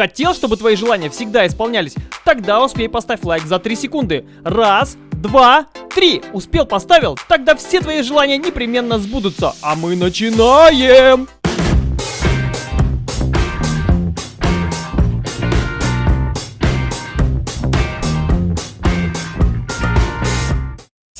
Хотел, чтобы твои желания всегда исполнялись? Тогда успей поставь лайк за 3 секунды. Раз, два, три. Успел, поставил? Тогда все твои желания непременно сбудутся. А мы начинаем!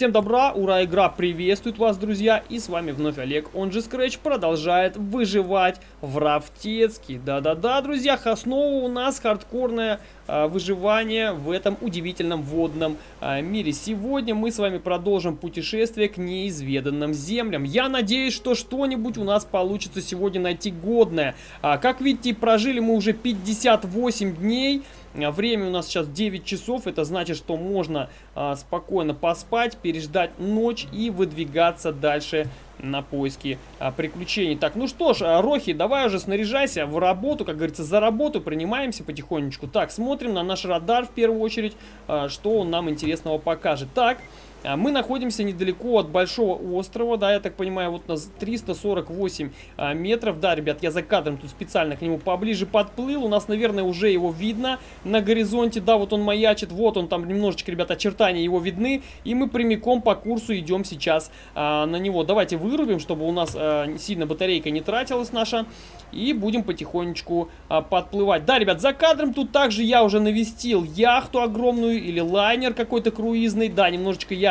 Всем добра, ура, игра приветствует вас, друзья, и с вами вновь Олег, он же Scratch, продолжает выживать в Рафтецке. Да-да-да, друзья, основа у нас хардкорное а, выживание в этом удивительном водном а, мире. Сегодня мы с вами продолжим путешествие к неизведанным землям. Я надеюсь, что что-нибудь у нас получится сегодня найти годное. А, как видите, прожили мы уже 58 дней. А, время у нас сейчас 9 часов, это значит, что можно а, спокойно поспать, переждать ночь и выдвигаться дальше на поиски а, приключений. Так, ну что ж, а, Рохи, давай уже снаряжайся в работу, как говорится, за работу, принимаемся потихонечку. Так, смотрим на наш радар в первую очередь, а, что он нам интересного покажет. Так, мы находимся недалеко от Большого острова, да, я так понимаю, вот у нас 348 а, метров. Да, ребят, я за кадром тут специально к нему поближе подплыл. У нас, наверное, уже его видно на горизонте. Да, вот он маячит, вот он там немножечко, ребят, очертания его видны. И мы прямиком по курсу идем сейчас а, на него. Давайте вырубим, чтобы у нас а, сильно батарейка не тратилась наша. И будем потихонечку а, подплывать. Да, ребят, за кадром тут также я уже навестил яхту огромную или лайнер какой-то круизный. Да, немножечко я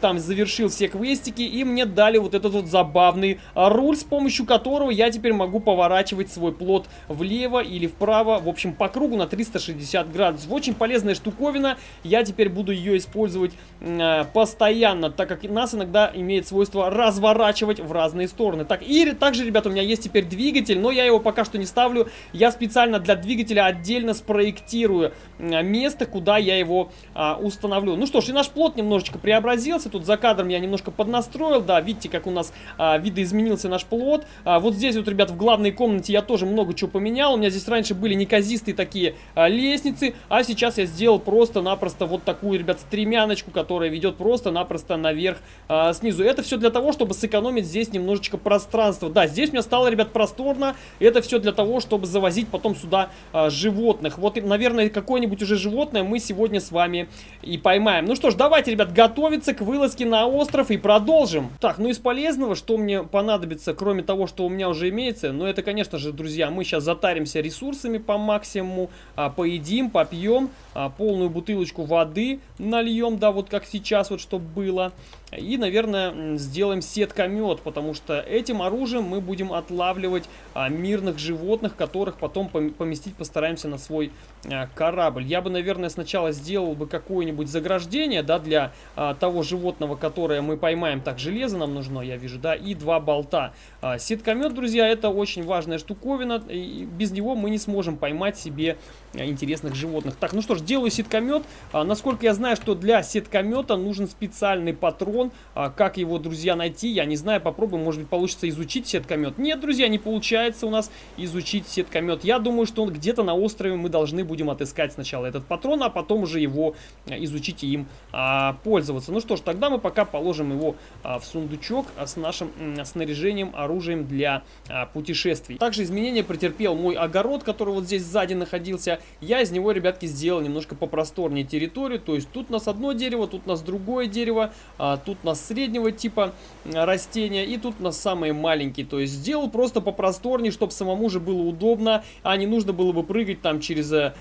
там завершил все квестики, и мне дали вот этот вот забавный а, руль, с помощью которого я теперь могу поворачивать свой плод влево или вправо, в общем, по кругу на 360 градусов. Очень полезная штуковина, я теперь буду ее использовать э, постоянно, так как нас иногда имеет свойство разворачивать в разные стороны. Так, и также, ребята, у меня есть теперь двигатель, но я его пока что не ставлю. Я специально для двигателя отдельно спроектирую место, куда я его а, установлю. Ну что ж, и наш плот немножечко преобразился. Тут за кадром я немножко поднастроил. Да, видите, как у нас а, видоизменился наш плот. А, вот здесь вот, ребят, в главной комнате я тоже много чего поменял. У меня здесь раньше были неказистые такие а, лестницы, а сейчас я сделал просто-напросто вот такую, ребят, стремяночку, которая ведет просто-напросто наверх а, снизу. Это все для того, чтобы сэкономить здесь немножечко пространства. Да, здесь у меня стало, ребят, просторно. Это все для того, чтобы завозить потом сюда а, животных. Вот, наверное, какое-нибудь уже животное мы сегодня с вами и поймаем. Ну что ж, давайте, ребят, готовиться к вылазке на остров и продолжим. Так, ну из полезного, что мне понадобится, кроме того, что у меня уже имеется, ну это, конечно же, друзья, мы сейчас затаримся ресурсами по максимуму, а, поедим, попьем, а, полную бутылочку воды нальем, да, вот как сейчас, вот чтобы было. И, наверное, сделаем сеткомет, потому что этим оружием мы будем отлавливать а, мирных животных, которых потом поместить постараемся на свой а, корабль. Я бы, наверное, сначала сделал бы какое-нибудь заграждение, да, для а, того животного, которое мы поймаем. Так, железо нам нужно, я вижу, да, и два болта. А, сеткомет, друзья, это очень важная штуковина, и без него мы не сможем поймать себе интересных животных. Так, ну что ж, делаю сеткомет. А, насколько я знаю, что для сеткомета нужен специальный патрон. А, как его, друзья, найти, я не знаю. Попробуем, может быть, получится изучить сеткомет. Нет, друзья, не получается у нас изучить сеткомет. Я думаю, что он где-то на острове мы должны будем отыскать сначала этот патрон, а потом уже его а, изучить и им а, пользоваться. Ну что ж, тогда мы пока положим его а, в сундучок а, с нашим а, снаряжением, оружием для а, путешествий. Также изменения претерпел мой огород, который вот здесь сзади находился. Я из него, ребятки, сделал немножко попросторнее территорию. То есть тут у нас одно дерево, тут у нас другое дерево, а, тут у нас среднего типа растения, и тут у нас самые маленькие. То есть сделал просто попросторнее, чтобы самому же было удобно, а не нужно было бы прыгать там через э,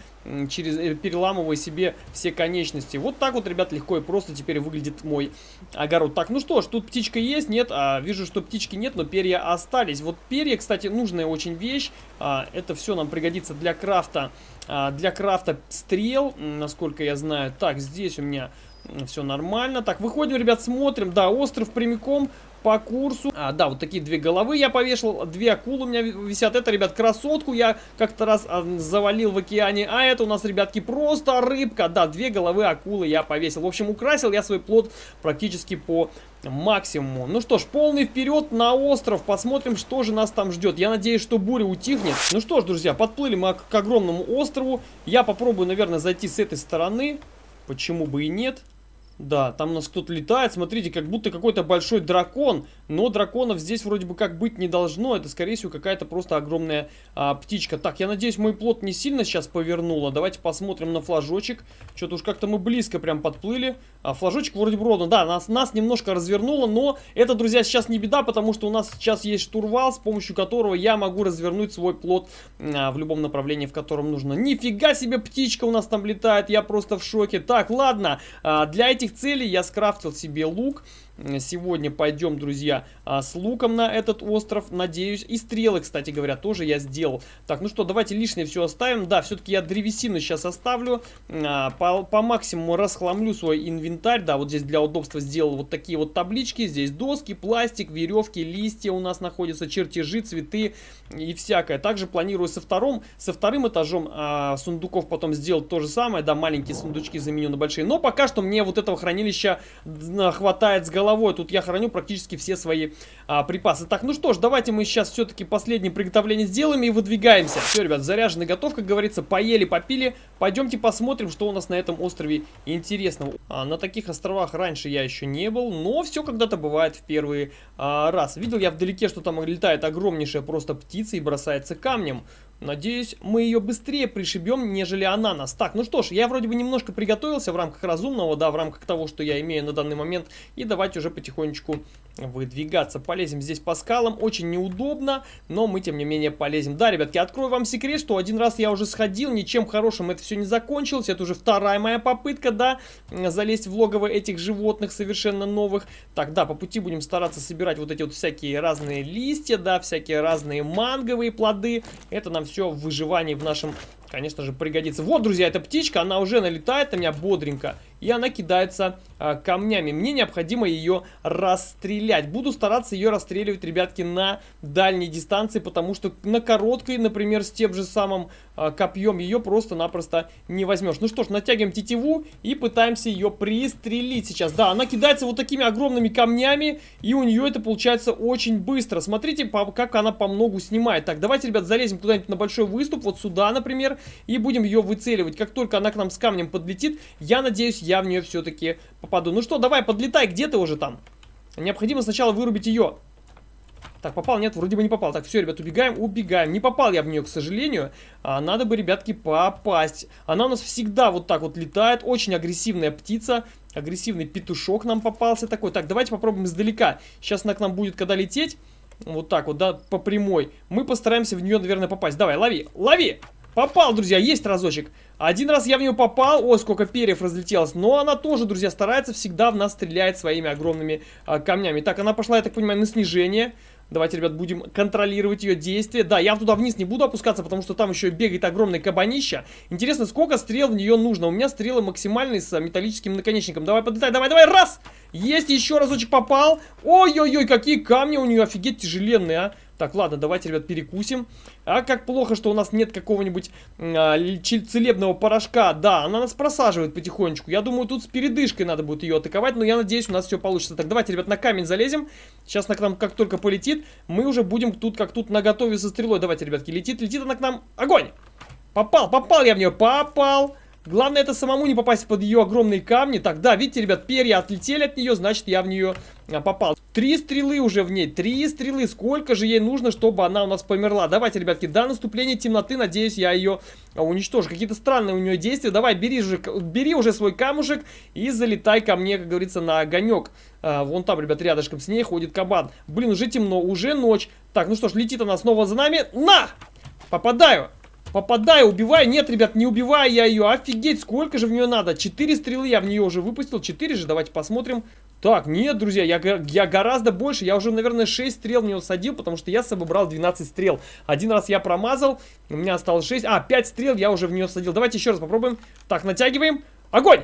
через, э, переламывая себе все конечности. Вот так вот, ребят, легко и просто теперь выглядит мой огород. Так, ну что ж, тут птичка есть, нет? А, вижу, что птички нет, но перья остались. Вот перья, кстати, нужная очень вещь. А, это все нам пригодится для крафта, а, для крафта стрел, насколько я знаю. Так, здесь у меня все нормально. Так, выходим, ребят, смотрим. Да, остров прямиком по курсу. А, да, вот такие две головы я повешал. Две акулы у меня висят. Это, ребят, красотку я как-то раз а, завалил в океане. А это у нас, ребятки, просто рыбка. Да, две головы акулы я повесил. В общем, украсил я свой плод практически по максимуму. Ну что ж, полный вперед на остров. Посмотрим, что же нас там ждет. Я надеюсь, что буря утихнет. Ну что ж, друзья, подплыли мы к огромному острову. Я попробую, наверное, зайти с этой стороны. Почему бы и нет? Да, там у нас кто-то летает, смотрите, как будто какой-то большой дракон, но драконов здесь вроде бы как быть не должно, это скорее всего какая-то просто огромная а, птичка. Так, я надеюсь, мой плод не сильно сейчас повернуло, давайте посмотрим на флажочек, что-то уж как-то мы близко прям подплыли, а, флажочек вроде бы ровно, да, нас, нас немножко развернуло, но это, друзья, сейчас не беда, потому что у нас сейчас есть штурвал, с помощью которого я могу развернуть свой плод а, в любом направлении, в котором нужно. Нифига себе птичка у нас там летает, я просто в шоке. Так, ладно, а, для этих целей я скрафтил себе лук. Сегодня пойдем, друзья, а, с луком на этот остров, надеюсь. И стрелы, кстати говоря, тоже я сделал. Так, ну что, давайте лишнее все оставим. Да, все-таки я древесину сейчас оставлю. А, по, по максимуму расхламлю свой инвентарь. Да, вот здесь для удобства сделал вот такие вот таблички. Здесь доски, пластик, веревки, листья у нас находятся, чертежи, цветы и всякое. Также планирую со вторым, со вторым этажом а, сундуков потом сделать то же самое. Да, маленькие сундучки заменю на большие. Но пока что мне вот этого хранилища хватает с головой. Тут я храню практически все свои а, припасы. Так, ну что ж, давайте мы сейчас все-таки последнее приготовление сделаем и выдвигаемся. Все, ребят, заряжены, готов, как говорится, поели, попили. Пойдемте посмотрим, что у нас на этом острове интересного. А, на таких островах раньше я еще не был, но все когда-то бывает в первый а, раз. Видел я вдалеке, что там летает огромнейшая просто птица и бросается камнем. Надеюсь, мы ее быстрее пришибем, нежели она нас. Так, ну что ж, я вроде бы немножко приготовился в рамках разумного, да, в рамках того, что я имею на данный момент. И давайте уже потихонечку выдвигаться. Полезем здесь по скалам. Очень неудобно, но мы, тем не менее, полезем. Да, ребятки, открою вам секрет, что один раз я уже сходил, ничем хорошим это все не закончилось. Это уже вторая моя попытка, да, залезть в логово этих животных совершенно новых. Так, да, по пути будем стараться собирать вот эти вот всякие разные листья, да, всякие разные манговые плоды. Это нам все в выживании в нашем конечно же, пригодится. Вот, друзья, эта птичка, она уже налетает на меня бодренько. И она кидается а, камнями. Мне необходимо ее расстрелять. Буду стараться ее расстреливать, ребятки, на дальней дистанции, потому что на короткой, например, с тем же самым а, копьем ее просто-напросто не возьмешь. Ну что ж, натягиваем тетиву и пытаемся ее пристрелить сейчас. Да, она кидается вот такими огромными камнями, и у нее это получается очень быстро. Смотрите, по, как она по многу снимает. Так, давайте, ребят, залезем куда-нибудь на большой выступ, вот сюда, например, и будем ее выцеливать. Как только она к нам с камнем подлетит, я надеюсь, я в нее все-таки попаду. Ну что, давай, подлетай, где ты уже там? Необходимо сначала вырубить ее. Так, попал? Нет, вроде бы не попал. Так, все, ребят, убегаем, убегаем. Не попал я в нее, к сожалению. А, надо бы, ребятки, попасть. Она у нас всегда вот так вот летает. Очень агрессивная птица. Агрессивный петушок нам попался такой. Так, давайте попробуем издалека. Сейчас она к нам будет, когда лететь. Вот так вот, да, по прямой. Мы постараемся в нее, наверное, попасть. Давай, лови, лови! Попал, друзья, есть разочек. Один раз я в нее попал, ой, сколько перьев разлетелось. Но она тоже, друзья, старается всегда в нас стрелять своими огромными а, камнями. Так, она пошла, я так понимаю, на снижение. Давайте, ребят, будем контролировать ее действия. Да, я туда вниз не буду опускаться, потому что там еще бегает огромный кабанища. Интересно, сколько стрел в нее нужно? У меня стрелы максимальные с металлическим наконечником. Давай, подлетай, давай, давай, раз! Есть, еще разочек попал. Ой-ой-ой, какие камни у нее, офигеть, тяжеленные, а. Так, ладно, давайте, ребят, перекусим. А как плохо, что у нас нет какого-нибудь а, целебного порошка. Да, она нас просаживает потихонечку. Я думаю, тут с передышкой надо будет ее атаковать, но я надеюсь, у нас все получится. Так, давайте, ребят, на камень залезем. Сейчас она к нам как только полетит, мы уже будем тут как тут наготове со стрелой. Давайте, ребятки, летит, летит она к нам. Огонь! Попал, попал я в нее, попал! Главное это самому не попасть под ее огромные камни. Так, да, видите, ребят, перья отлетели от нее, значит я в нее а, попал. Три стрелы уже в ней, три стрелы. Сколько же ей нужно, чтобы она у нас померла? Давайте, ребятки, до наступления темноты, надеюсь, я ее а, уничтожу. Какие-то странные у нее действия. Давай, бери, же, бери уже свой камушек и залетай ко мне, как говорится, на огонек. А, вон там, ребят, рядышком с ней ходит кабан. Блин, уже темно, уже ночь. Так, ну что ж, летит она снова за нами. На! Попадаю! Попадаю, убиваю. Нет, ребят, не убиваю я ее. Офигеть, сколько же в нее надо? Четыре стрелы я в нее уже выпустил. Четыре же, давайте посмотрим. Так, нет, друзья, я, я гораздо больше. Я уже, наверное, 6 стрел в него садил, потому что я с собой брал 12 стрел. Один раз я промазал, у меня осталось 6. А, 5 стрел я уже в нее садил. Давайте еще раз попробуем. Так, натягиваем. Огонь!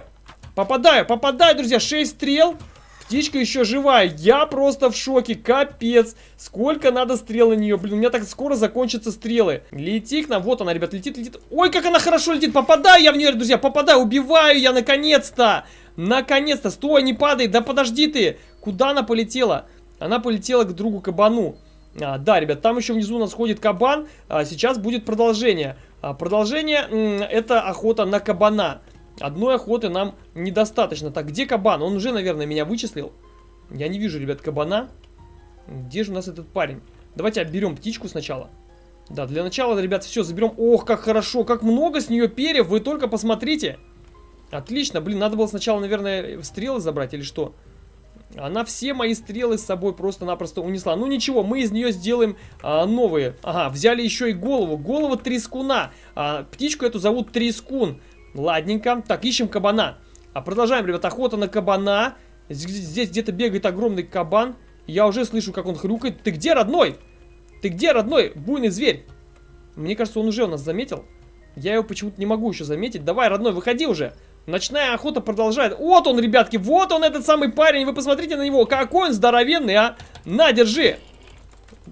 Попадаю, попадаю, друзья, 6 стрел. Птичка еще живая. Я просто в шоке. Капец. Сколько надо стрел на нее. Блин, у меня так скоро закончатся стрелы. Лети к нам. Вот она, ребят, летит, летит. Ой, как она хорошо летит. Попадаю я в нее, друзья. Попадаю. Убиваю я, наконец-то. Наконец-то. Стой, не падай. Да подожди ты. Куда она полетела? Она полетела к другу кабану. А, да, ребят, там еще внизу у нас ходит кабан. А, сейчас будет продолжение. А, продолжение это охота на кабана. Одной охоты нам недостаточно. Так, где кабан? Он уже, наверное, меня вычислил. Я не вижу, ребят, кабана. Где же у нас этот парень? Давайте обберем птичку сначала. Да, для начала, ребят, все, заберем. Ох, как хорошо, как много с нее перьев, вы только посмотрите. Отлично, блин, надо было сначала, наверное, стрелы забрать или что? Она все мои стрелы с собой просто-напросто унесла. Ну ничего, мы из нее сделаем а, новые. Ага, взяли еще и голову. Голова трескуна. А, птичку эту зовут Трескун. Ладненько. Так, ищем кабана. А продолжаем, ребят, охота на кабана. Здесь где-то бегает огромный кабан. Я уже слышу, как он хрюкает. Ты где, родной? Ты где, родной? Буйный зверь. Мне кажется, он уже у нас заметил. Я его почему-то не могу еще заметить. Давай, родной, выходи уже. Ночная охота продолжает. Вот он, ребятки, вот он, этот самый парень. Вы посмотрите на него, какой он здоровенный, а. На, держи.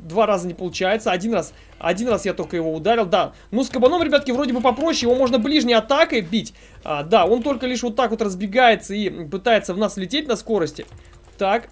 Два раза не получается, один раз, один раз я только его ударил, да. Ну, с кабаном, ребятки, вроде бы попроще, его можно ближней атакой бить. А, да, он только лишь вот так вот разбегается и пытается в нас лететь на скорости. Так,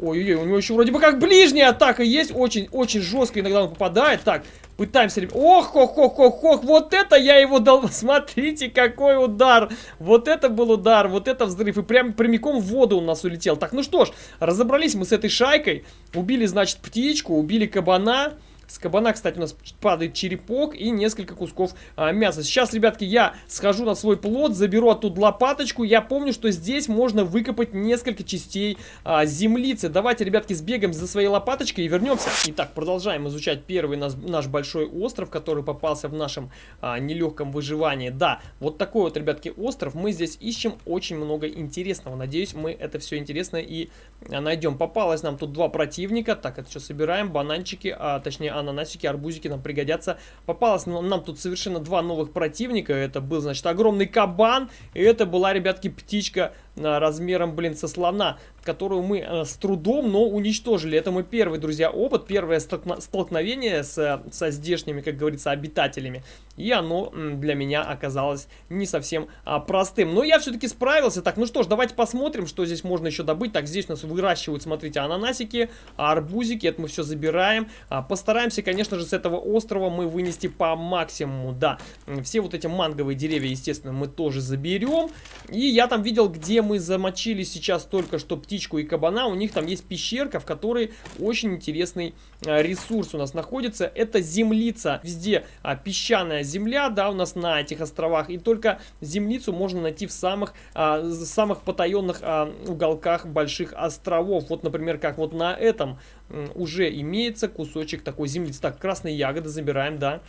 Ой-ой-ой, у него еще вроде бы как ближняя атака есть. Очень-очень жестко иногда он попадает. Так, Пытаемся. Ох, ох, ох, ох, ох, вот это я его дал. Смотрите, какой удар. Вот это был удар, вот это взрыв. И прям прямиком в воду он нас улетел. Так, ну что ж, разобрались мы с этой шайкой. Убили, значит, птичку, убили кабана. С кабана, кстати, у нас падает черепок и несколько кусков а, мяса. Сейчас, ребятки, я схожу на свой плод, заберу оттуда лопаточку. Я помню, что здесь можно выкопать несколько частей а, землицы. Давайте, ребятки, сбегаем за своей лопаточкой и вернемся. Итак, продолжаем изучать первый наш, наш большой остров, который попался в нашем а, нелегком выживании. Да, вот такой вот, ребятки, остров. Мы здесь ищем очень много интересного. Надеюсь, мы это все интересное и а, найдем. Попалось нам тут два противника. Так, это что, собираем? Бананчики, а, точнее, ананасики, арбузики нам пригодятся. Попалось нам, нам тут совершенно два новых противника. Это был, значит, огромный кабан. И это была, ребятки, птичка размером, блин, со слона которую мы э, с трудом, но уничтожили. Это мой первый, друзья, опыт, первое столкновение с, со здешними, как говорится, обитателями. И оно для меня оказалось не совсем а, простым. Но я все-таки справился. Так, ну что ж, давайте посмотрим, что здесь можно еще добыть. Так, здесь у нас выращивают, смотрите, ананасики, арбузики. Это мы все забираем. А, постараемся, конечно же, с этого острова мы вынести по максимуму. Да, все вот эти манговые деревья, естественно, мы тоже заберем. И я там видел, где мы замочили сейчас только что птичку и кабана, у них там есть пещерка, в которой очень интересный а, ресурс у нас находится. Это землица, везде а, песчаная земля, да, у нас на этих островах. И только землицу можно найти в самых, а, самых потаенных уголках больших островов. Вот, например, как вот на этом уже имеется кусочек такой землицы. Так, красные ягоды забираем, да.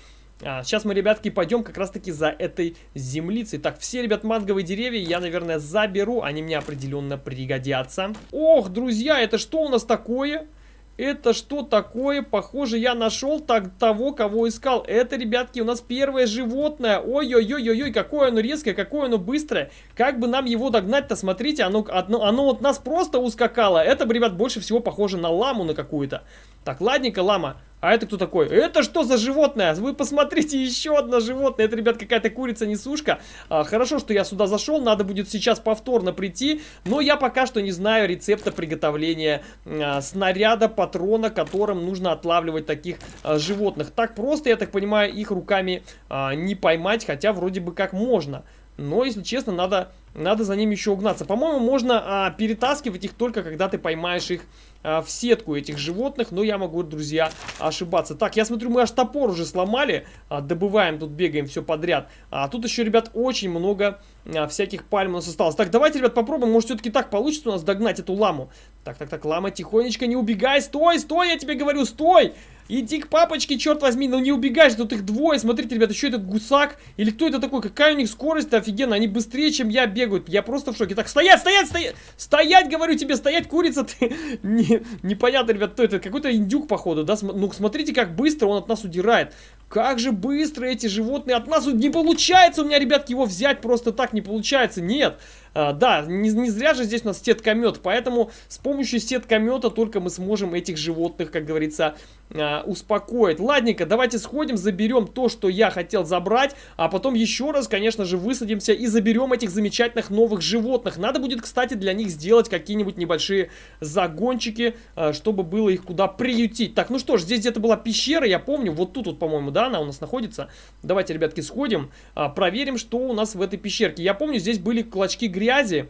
А, сейчас мы, ребятки, пойдем как раз-таки за этой землицей. Так, все, ребят, манговые деревья я, наверное, заберу. Они мне определенно пригодятся. Ох, друзья, это что у нас такое? Это что такое? Похоже, я нашел так, того, кого искал. Это, ребятки, у нас первое животное. Ой-ой-ой-ой, какое оно резкое, какое оно быстрое. Как бы нам его догнать-то, смотрите, оно, оно, оно вот нас просто ускакало. Это, ребят, больше всего похоже на ламу на какую-то. Так, ладненько, лама. А это кто такой? Это что за животное? Вы посмотрите, еще одно животное. Это, ребят, какая-то курица-несушка. А, хорошо, что я сюда зашел. Надо будет сейчас повторно прийти. Но я пока что не знаю рецепта приготовления а, снаряда, патрона, которым нужно отлавливать таких а, животных. Так просто, я так понимаю, их руками а, не поймать. Хотя вроде бы как можно. Но, если честно, надо, надо за ними еще угнаться. По-моему, можно а, перетаскивать их только, когда ты поймаешь их а, в сетку этих животных, но я могу, друзья, ошибаться. Так, я смотрю, мы аж топор уже сломали, а, добываем, тут бегаем все подряд. А тут еще, ребят, очень много а, всяких пальм у нас осталось. Так, давайте, ребят, попробуем, может все-таки так получится у нас догнать эту ламу. Так, так, так, лама, тихонечко, не убегай, стой, стой, я тебе говорю, стой! Иди к папочке, черт возьми, ну не убегай же, тут их двое. Смотрите, ребята, еще этот гусак. Или кто это такой? Какая у них скорость офигенно. Они быстрее, чем я бегают. Я просто в шоке. Так, стоять, стоять, стоять! Стоять, говорю тебе, стоять, курица ты! Не, непонятно, ребят, кто это. Какой-то индюк, походу, да? Ну, смотрите, как быстро он от нас удирает. Как же быстро эти животные от нас... Не получается у меня, ребятки, его взять просто так не получается. Нет. А, да, не, не зря же здесь у нас сеткомет, поэтому с помощью сеткомета только мы сможем этих животных, как говорится, а, успокоить. Ладненько, давайте сходим, заберем то, что я хотел забрать, а потом еще раз, конечно же, высадимся и заберем этих замечательных новых животных. Надо будет, кстати, для них сделать какие-нибудь небольшие загончики, а, чтобы было их куда приютить. Так, ну что ж, здесь где-то была пещера, я помню, вот тут вот, по-моему, да, она у нас находится. Давайте, ребятки, сходим, а, проверим, что у нас в этой пещерке. Я помню, здесь были клочки грязи,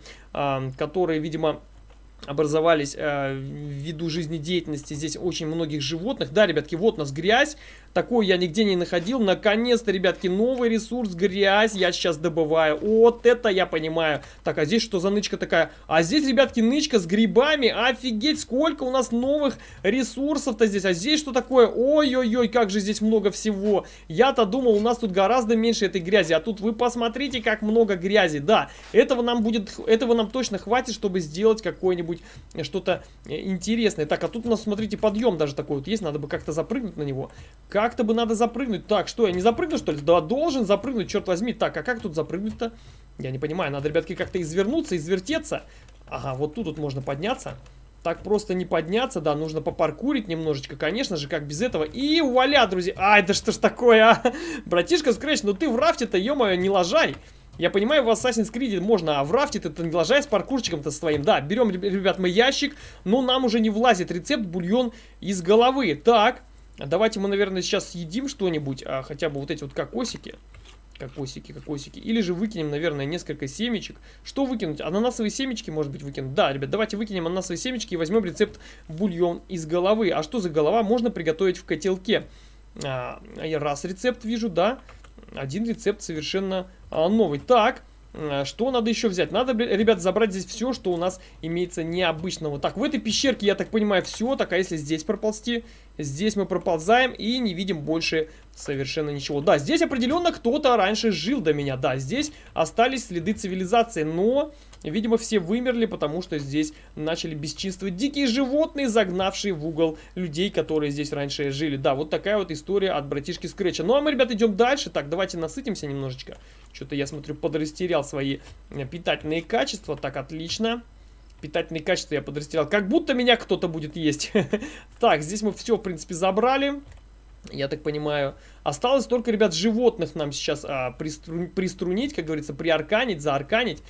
которые, видимо образовались э, ввиду жизнедеятельности здесь очень многих животных. Да, ребятки, вот у нас грязь. Такой я нигде не находил. Наконец-то, ребятки, новый ресурс, грязь я сейчас добываю. Вот это я понимаю. Так, а здесь что за нычка такая? А здесь, ребятки, нычка с грибами. Офигеть, сколько у нас новых ресурсов-то здесь. А здесь что такое? Ой-ой-ой, как же здесь много всего. Я-то думал, у нас тут гораздо меньше этой грязи. А тут вы посмотрите, как много грязи. Да, этого нам будет, этого нам точно хватит, чтобы сделать какой-нибудь что-то интересное. Так, а тут у нас, смотрите, подъем даже такой вот есть. Надо бы как-то запрыгнуть на него. Как как-то бы надо запрыгнуть. Так, что, я не запрыгну, что ли? Да, должен запрыгнуть, черт возьми. Так, а как тут запрыгнуть-то? Я не понимаю. Надо, ребятки, как-то извернуться, извертеться. Ага, вот тут вот можно подняться. Так просто не подняться, да, нужно попаркурить немножечко, конечно же, как без этого. И вуаля, друзья. Ай, да что ж такое, а? Братишка Скрэч, ну ты в рафте-то, ё-моё, не лажай. Я понимаю, в Assassin's Creed можно, а в рафте ты не лажай с паркурчиком-то своим. Да, берем, ребят, мы ящик, но нам уже не влазит рецепт бульон из головы. Так, Давайте мы, наверное, сейчас съедим что-нибудь, а хотя бы вот эти вот кокосики. Кокосики, кокосики. Или же выкинем, наверное, несколько семечек. Что выкинуть? Ананасовые семечки, может быть, выкинуть? Да, ребят, давайте выкинем ананасовые семечки и возьмем рецепт бульон из головы. А что за голова можно приготовить в котелке? А, раз рецепт вижу, да. Один рецепт совершенно новый. Так, а, что надо еще взять? Надо, ребят, забрать здесь все, что у нас имеется необычного. Так, в этой пещерке, я так понимаю, все. Так, а если здесь проползти? Здесь мы проползаем и не видим больше совершенно ничего. Да, здесь определенно кто-то раньше жил до меня. Да, здесь остались следы цивилизации, но... Видимо, все вымерли, потому что здесь начали бесчинствовать дикие животные, загнавшие в угол людей, которые здесь раньше жили. Да, вот такая вот история от братишки Скретча. Ну, а мы, ребят, идем дальше. Так, давайте насытимся немножечко. Что-то я смотрю, подрастерял свои э, питательные качества. Так, отлично. Питательные качества я подрастерял. Как будто меня кто-то будет есть. Так, здесь мы все, в принципе, забрали. Я так понимаю. Осталось только, ребят, животных нам сейчас а, пристру... приструнить, как говорится, приарканить, заарканить.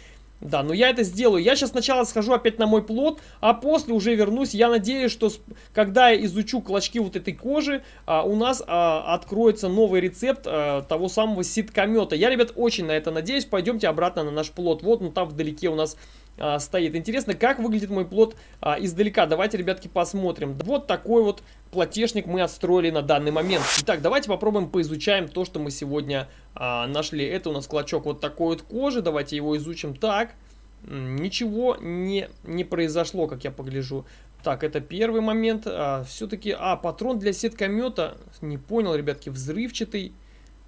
Да, но я это сделаю. Я сейчас сначала схожу опять на мой плод, а после уже вернусь. Я надеюсь, что когда я изучу клочки вот этой кожи, а, у нас а, откроется новый рецепт а, того самого ситкомета. Я, ребят, очень на это надеюсь. Пойдемте обратно на наш плод. Вот, ну там вдалеке у нас а, стоит. Интересно, как выглядит мой плод а, издалека. Давайте, ребятки, посмотрим. Вот такой вот платежник мы отстроили на данный момент. Итак, давайте попробуем поизучаем то, что мы сегодня а, нашли. Это у нас клочок вот такой вот кожи. Давайте его изучим так. Ничего не, не произошло, как я погляжу. Так, это первый момент. А, Все-таки, а, патрон для сеткомета. Не понял, ребятки, взрывчатый.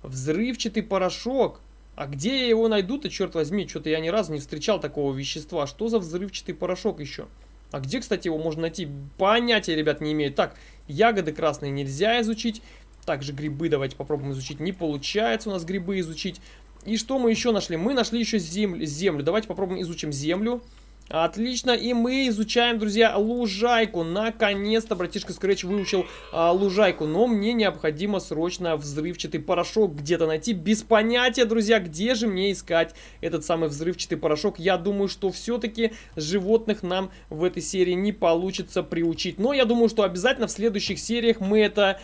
Взрывчатый порошок. А где я его найду-то, черт возьми? Что-то я ни разу не встречал такого вещества. Что за взрывчатый порошок еще? А где, кстати, его можно найти? Понятия, ребят, не имею. Так, ягоды красные нельзя изучить. Также грибы давайте попробуем изучить. Не получается у нас грибы изучить. И что мы еще нашли? Мы нашли еще землю. землю. Давайте попробуем изучим землю. Отлично, и мы изучаем, друзья, лужайку. Наконец-то братишка Scratch выучил а, лужайку. Но мне необходимо срочно взрывчатый порошок где-то найти. Без понятия, друзья, где же мне искать этот самый взрывчатый порошок. Я думаю, что все-таки животных нам в этой серии не получится приучить. Но я думаю, что обязательно в следующих сериях мы это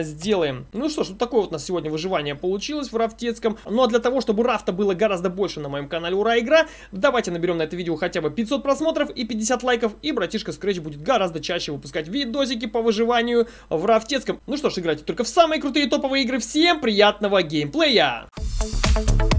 сделаем. Ну что ж, вот такое вот у нас сегодня выживание получилось в рафтецком. Ну а для того, чтобы рафта было гораздо больше на моем канале Ура Игра, давайте наберем на это видео хотя бы 500 просмотров и 50 лайков, и братишка Scratch будет гораздо чаще выпускать видосики по выживанию в рафтецком. Ну что ж, играйте только в самые крутые топовые игры. Всем приятного геймплея! Thank you.